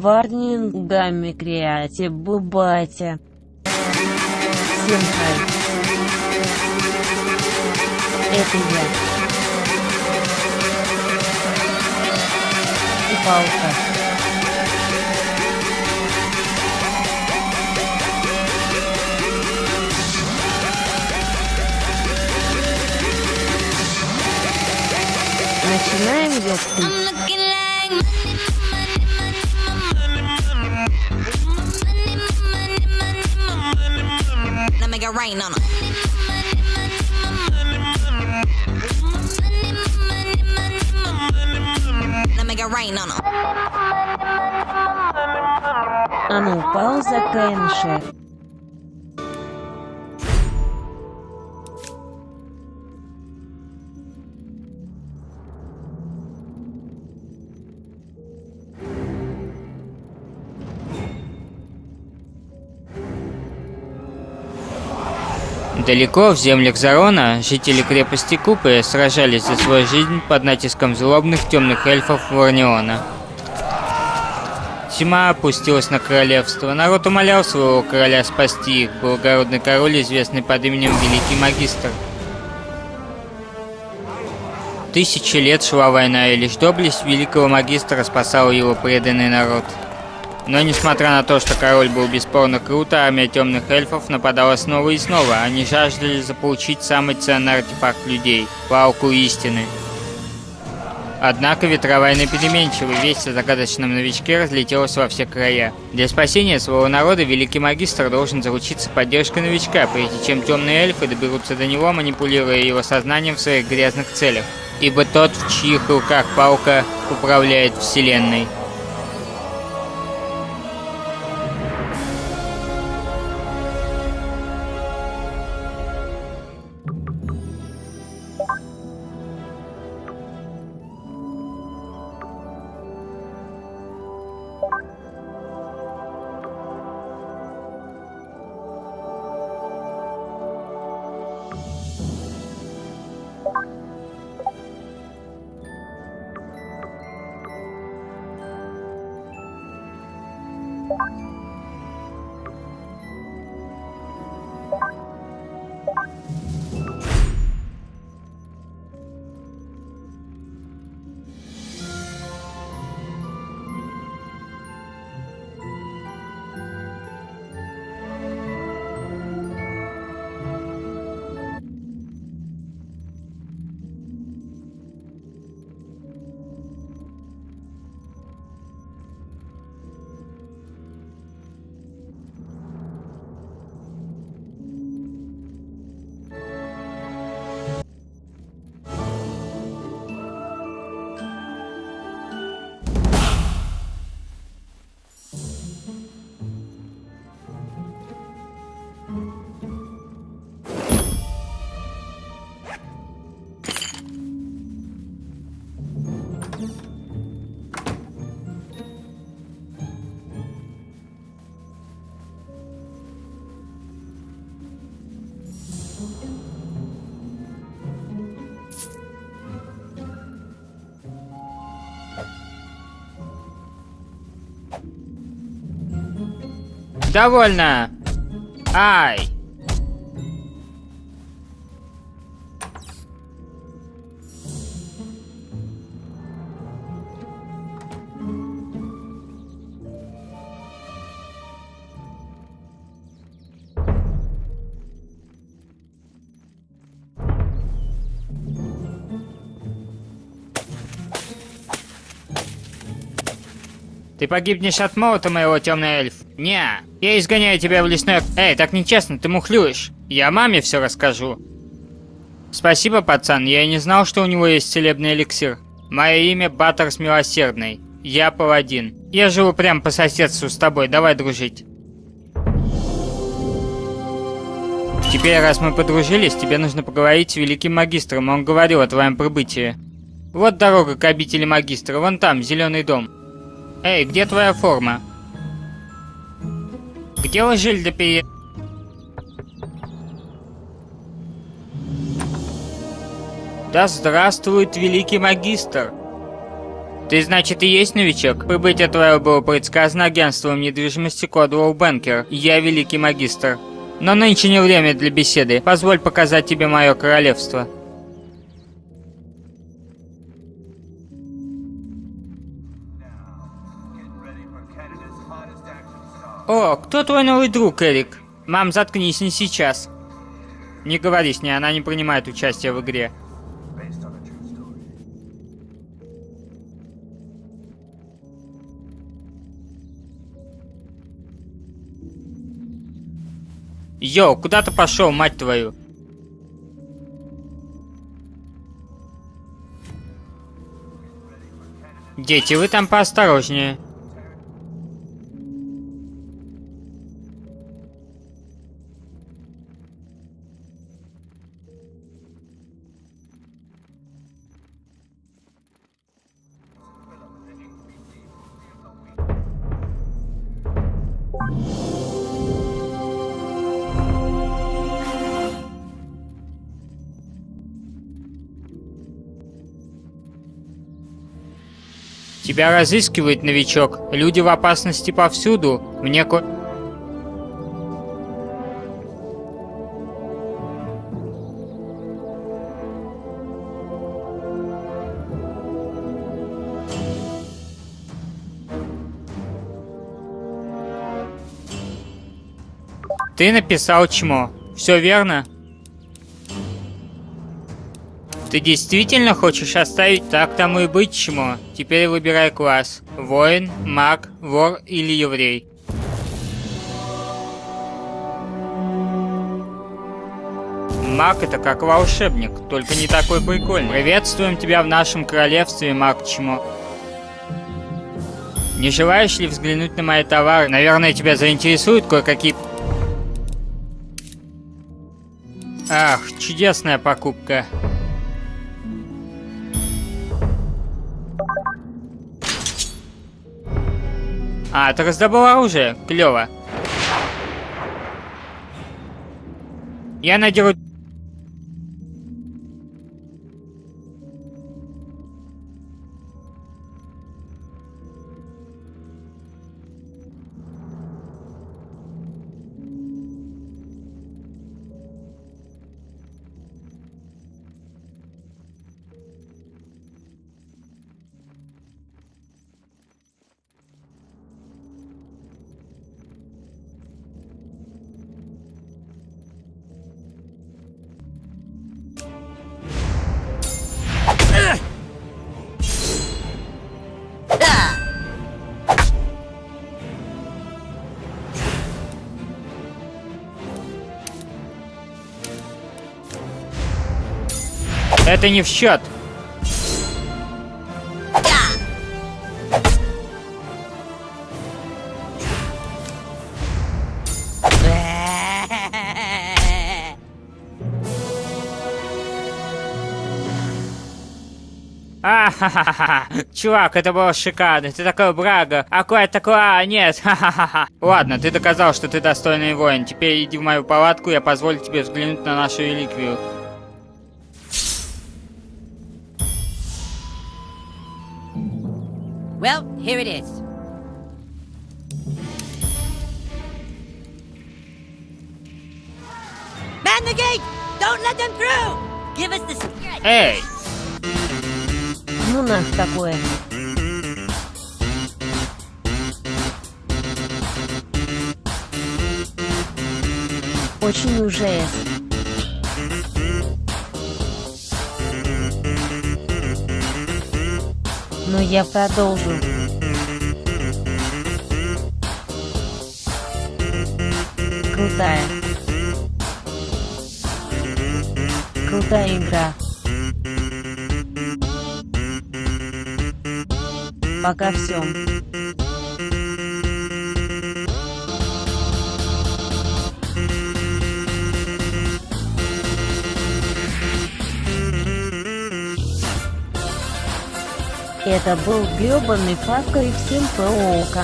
Варнинг Гамми Креатив Бубати. Всем хай. Это я. И палка. Начинаем, ёпты. rain on 'em. Now make it rain on 'em. А ну, пауза Кэнши. Далеко в землях Зарона жители крепости Купы сражались за свою жизнь под натиском злобных темных эльфов Варниона. Тьма опустилась на королевство. Народ умолял своего короля спасти их, благородный король, известный под именем Великий Магистр. Тысячи лет шла война, и лишь доблесть Великого Магистра спасал его преданный народ. Но несмотря на то, что король был бесспорно крут, армия темных эльфов нападала снова и снова. Они жаждали заполучить самый ценный артефакт людей – палку истины. Однако ветровая переменчива, весть о загадочном новичке разлетелась во все края. Для спасения своего народа Великий Магистр должен заручиться поддержкой новичка, прежде чем темные эльфы доберутся до него, манипулируя его сознанием в своих грязных целях. Ибо тот, в чьих руках палка, управляет вселенной. Довольно! Ай! Ты погибнешь от молота моего, темный эльф. Не, я изгоняю тебя в лесной... Эй, так нечестно, ты мухлюешь. Я маме все расскажу. Спасибо, пацан, я не знал, что у него есть целебный эликсир. Мое имя Баттерс Милосердный. Я паладин. Я живу прямо по соседству с тобой, давай дружить. Теперь, раз мы подружились, тебе нужно поговорить с великим магистром, он говорил о твоем прибытии. Вот дорога к обители магистра, вон там, зеленый дом. Эй, где твоя форма? Где ложиль для пере... Да здравствует великий магистр! Ты, значит, и есть новичок? Прибытие твое было предсказано агентством недвижимости Кодвелл Бенкер. Я великий магистр. Но нынче не время для беседы. Позволь показать тебе мое королевство. О, кто твой новый друг, Эрик? Мам, заткнись не сейчас. Не говори с ней, она не принимает участие в игре. Йоу, куда ты пошел, мать твою? Дети, вы там поосторожнее. Тебя разыскивает новичок. Люди в опасности повсюду. Мне ко... Ты написал чмо. Все верно? Ты действительно хочешь оставить так тому и быть чмо? Теперь выбирай класс. Воин, маг, вор или еврей. Маг это как волшебник, только не такой прикольный. Приветствуем тебя в нашем королевстве, маг чмо. Не желаешь ли взглянуть на мои товары? Наверное, тебя заинтересуют кое-какие... Ах, чудесная покупка. А, ты раздобыл оружие? Клево. Я надеру... Это не в счет. А, ха ха ха Чувак, это было шикарно. Ты такой брага. А кое такой, а, нет. Ха-ха-ха. Ладно, ты доказал, что ты достойный воин. Теперь иди в мою палатку, я позволю тебе взглянуть на нашу реликвию. Well, here it is. Man the gate! Don't let them through! Give us the secret! Эй! Ну нах такое. Очень ужас. Но я продолжу. Крутая. Крутая игра. Пока все. Это был гребаный Far Cry 7 POK.